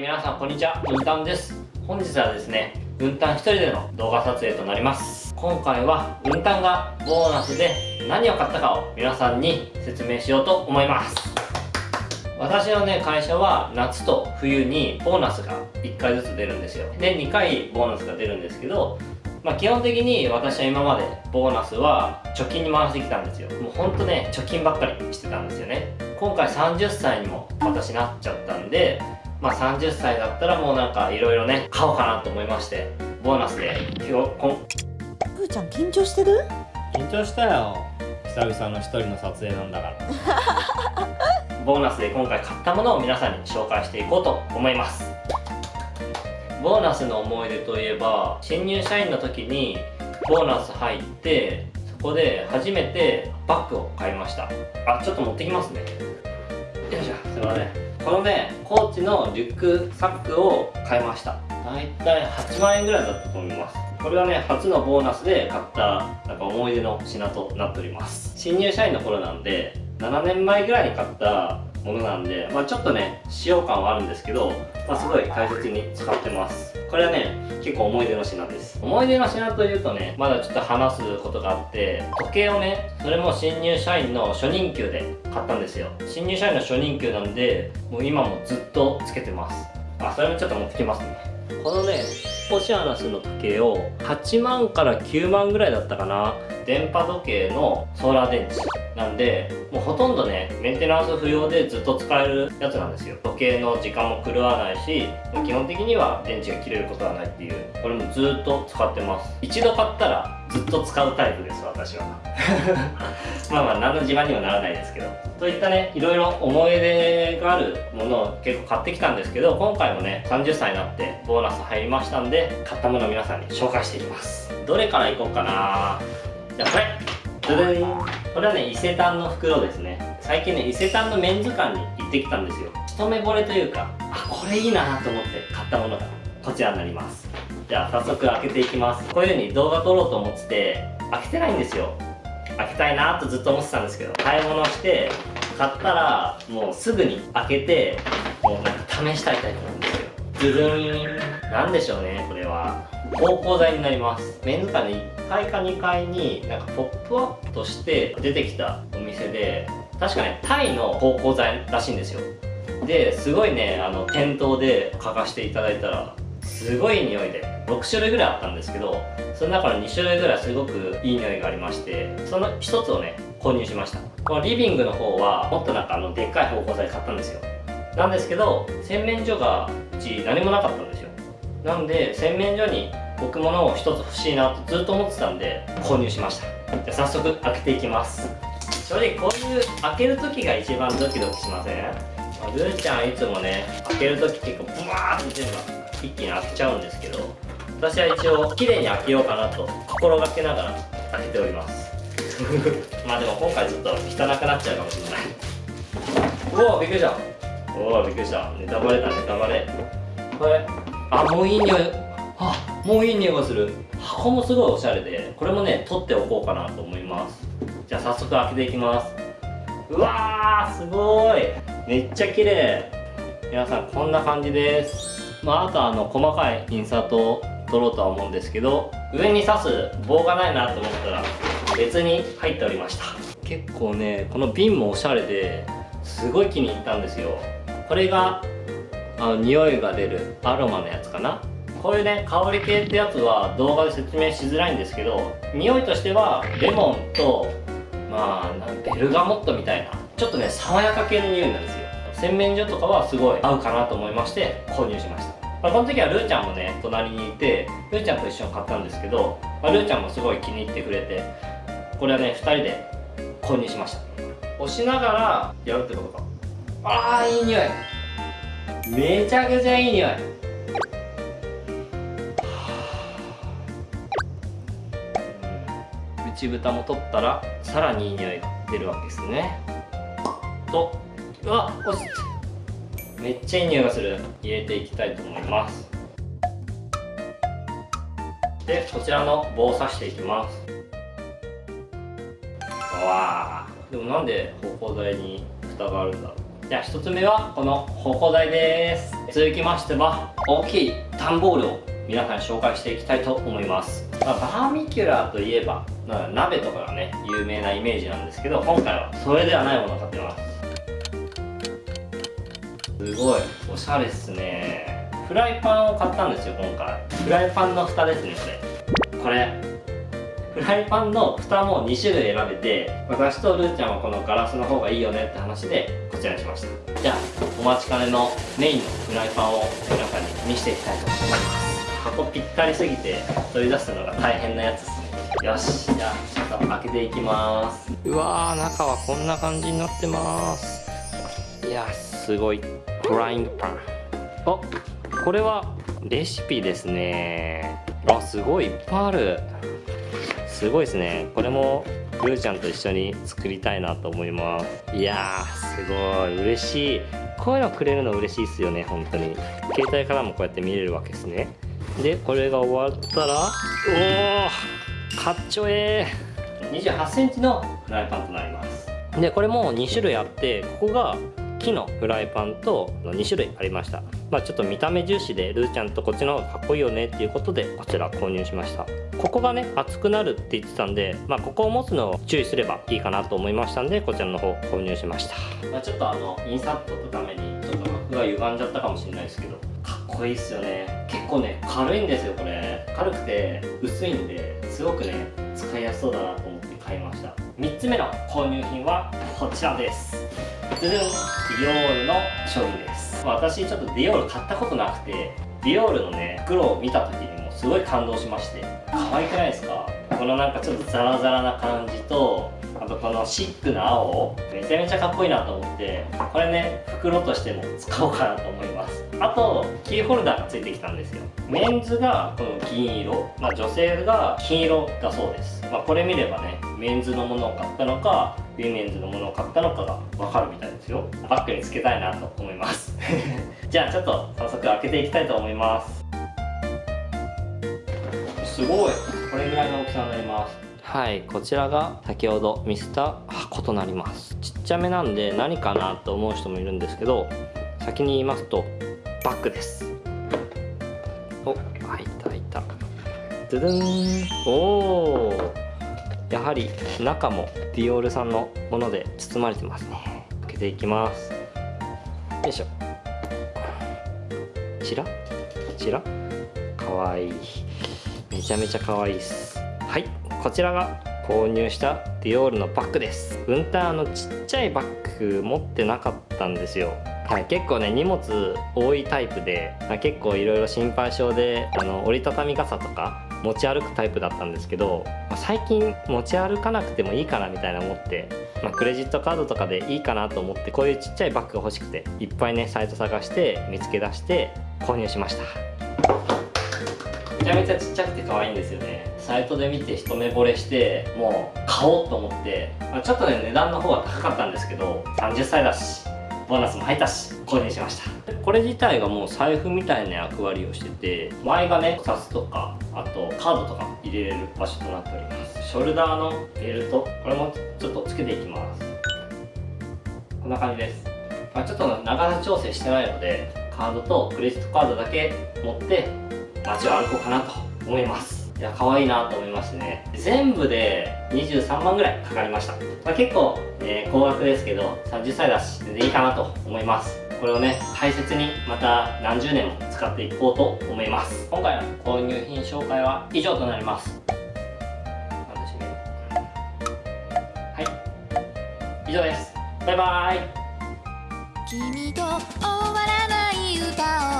皆さんこんにちは、うんたんです。本日はですね、うんたん一人での動画撮影となります。今回は、うんたんがボーナスで何を買ったかを皆さんに説明しようと思います。私のね、会社は夏と冬にボーナスが1回ずつ出るんですよ。で、2回ボーナスが出るんですけど、まあ、基本的に私は今までボーナスは貯金に回してきたんですよもうほんとね貯金ばっかりしてたんですよね今回30歳にも私なっちゃったんでまあ30歳だったらもうなんかいろいろね買おうかなと思いましてボーナスで。今日こん。ふーちゃん緊張してる？緊張したよ。久々の一人の撮影なんだから。ボーナスで今回買ったものを皆さんに紹介していこうと思います。ボーナスの思い出といえば新入社員の時にボーナス入ってそこで初めてバッグを買いました。あちょっと持ってきますね。よいしょ。すいませんこのねコーチのリュックサックを買いました。だいたい8万円ぐらいだったと思います。これはね初のボーナスで買ったなんか思い出の品となっております。新入社員の頃なんで7年前ぐらいに買ったものなんで、まあ、ちょっとね使用感はあるんですけど、まあ、すごい大切に使ってます。これはね結構思い出の品です。思い出の品というとねまだちょっと話すことがあって時計をねそれも新入社員の初任給で買ったんですよ。新入社員の初任給なんでもう今もずっとつけてます。あそれもちょっと持ってきますね。このねオシアナスの時計を8万から9万ぐらいだったかな。電波時計のソーラー電池なんでもうほとんどねメンテナンス不要でずっと使えるやつなんですよ。時計の時間も狂わないし基本的には電池が切れることはないっていう。これもずっと使ってます。一度買ったらずっと使うタイプです私は。まあまあ何の自慢にはならないですけど。といったねいろいろ思い出があるものを結構買ってきたんですけど今回もね30歳になってボーナス入りましたんで買ったものを皆さんに紹介していきます。どれからいこうかな。じゃあこれ。でんこれはね伊勢丹の袋ですね。最近ね伊勢丹のメンズ館に行ってきたんですよ。一目惚れというかあこれいいなと思って買ったものがこちらになりますじゃあ早速開けていきます。こういう風に動画撮ろうと思ってて開けてないんですよ。開けたいなとずっと思ってたんですけど買い物して買ったらもうすぐに開けてもうなんか試したいタイプなんですよ。ズズン。なんでしょうねこれは。芳香剤になります。メンズ館で1階か2階になんかポップアップとして出てきたお店で確かねタイの芳香剤らしいんですよ。ですごいねあの店頭で嗅がしていただいたらすごい匂いで。6種類ぐらいあったんですけどその中の2種類ぐらいすごくいい匂いがありましてその1つをね購入しました。このリビングの方はもっとなんかあのでっかい芳香剤買ったんですよ。なんですけど洗面所がうち何もなかったんですよ。なんで洗面所に置くものを1つ欲しいなとずっと思ってたんで購入しました。じゃ早速開けていきます。正直こういう開ける時が一番ドキドキしません？ルーちゃんいつもね開ける時結構ブワーって全部一気に開けちゃうんですけど私は一応綺麗に開けようかなと心がけながら開けております。まあでも今回ちょっと汚くなっちゃうかもしれない。おおびっくりした。おおびっくりした。ネタバレだネタバレ。これ。あもういい匂い。あもういい匂いがする。箱もすごいおしゃれでこれもね取っておこうかなと思います。じゃあ早速開けていきます。うわーすごい。めっちゃ綺麗。皆さんこんな感じです。まああとあの細かいインサート。を取ろうとは思うんですけど上に刺す棒がないなと思ったら別に入っておりました。結構ねこの瓶もおしゃれですごい気に入ったんですよ。これがあの匂いが出るアロマのやつかな。こういうね香り系ってやつは動画で説明しづらいんですけど匂いとしてはレモンとまあベルガモットみたいなちょっとね爽やか系の匂いなんですよ。洗面所とかはすごい合うかなと思いまして購入しました、まあ、この時はルーちゃんもね隣にいてルーちゃんと一緒に買ったんですけど、まあ、ルーちゃんもすごい気に入ってくれてこれはね2人で購入しました。押しながらやるってことか。あーいい匂い。めちゃくちゃいい匂い。内蓋も取ったらさらにいい匂いが出るわけですね。とうわ落ちめっちゃいい匂いがする。入れていきたいと思います。でこちらの棒を刺していきます。わあ。でもなんで芳香剤に蓋があるんだろう。じゃあ1つ目はこの芳香剤です。続きましては大きい段ボールを皆さんに紹介していきたいと思います、バーミキュラーといえば鍋とかがね有名なイメージなんですけど今回はそれではないものを買ってます。すごい。おしゃれっすね。フライパンを買ったんですよ今回。フライパンの蓋ですねこれ。これ。フライパンの蓋も2種類選べて私とルーちゃんはこのガラスの方がいいよねって話でこちらにしました。じゃあお待ちかねのメインのフライパンを皆さんに見せていきたいと思います。箱ぴったりすぎて取り出すのが大変なやつですね。よしじゃあちょっと開けていきます。うわー中はこんな感じになってます。いやすごい。フライングパン。あこれはレシピですね。あ。すごい。いっぱいある。すごいですね。これもルーちゃんと一緒に作りたいなと思います。いやーすごい。嬉しい。こういうのくれるの嬉しいっすよね本当に。携帯からもこうやって見れるわけですね。でこれが終わったらおおかっちょええ。2 8センチのフライパンとなります。でこれも2種類あってここが木のフライパンと2種類ありました。まあちょっと見た目重視でルーちゃんとこっちの方がかっこいいよねっていうことでこちら購入しました。ここがね熱くなるって言ってたんでまあここを持つのを注意すればいいかなと思いましたんでこちらの方購入しました、まあ、ちょっとあのインサートのためにちょっと膜が歪んじゃったかもしれないですけどかっこいいっすよね。結構ね軽いんですよこれ。軽くて薄いんですごくね使いやすそうだなと思って買いました。3つ目の購入品はこちらです。ズルンディオールの商品です、私ちょっとディオール買ったことなくてディオールのね袋を見た時にもすごい感動しまして可愛くないですか？このなんかちょっとザラザラな感じとあとこのシックな青めちゃめちゃかっこいいなと思ってこれね袋としても使おうかなと思います。あとキーホルダーがついてきたんですよ。メンズがこの金色、まあ、女性が金色だそうです、まあ、これ見ればねメンズのものを買ったのかウィメンズのものを買ったのかが分かるみたいですよ。バッグにつけたいなと思います。じゃあちょっと早速開けていきたいと思います。すごい。これぐらいの大きさになります。はいこちらが先ほど見せた箱となります。ちっちゃめなんで何かなと思う人もいるんですけど先に言いますとバッグです。お開いた開いた。ドゥドゥン。おおやはり中もディオールさんのもので包まれてます。ね開けていきます。よいしょ。ちら？こちら？かわいい。めちゃめちゃかわいいです。はい。こちらが購入したディオールのバッグです。ウンターのちっちゃいバッグ持ってなかったんですよ。はい、結構ね荷物多いタイプで、まあ、結構いろいろ心配性であの折りたたみ傘とか持ち歩くタイプだったんですけど、まあ、最近持ち歩かなくてもいいかなみたいな思って、まあ、クレジットカードとかでいいかなと思ってこういうちっちゃいバッグが欲しくていっぱいねサイト探して見つけ出して購入しました。めちゃめちゃちっちゃくて可愛いんですよね。サイトで見て一目惚れしてもう買おうと思って、まあ、ちょっとね値段の方は高かったんですけど30歳だしボーナスも入ったし購入しました。これ自体がもう財布みたいな役割をしてて前がね札とかあとカードとか入れれる場所となっております。ショルダーのベルトこれもちょっとつけていきます。こんな感じです、まあ、ちょっと長さ調整してないのでカードとクレジットカードだけ持って街を歩こうかなと思います。いや可愛いなと思いましてね。全部で23万ぐらいかかりました、まあ、結構、え、高額ですけど30歳だし全然いいかなと思います。これをね大切にまた何十年も使っていこうと思います。今回の購入品紹介は以上となります。はい。以上です。バイバイ。君と終わらない歌を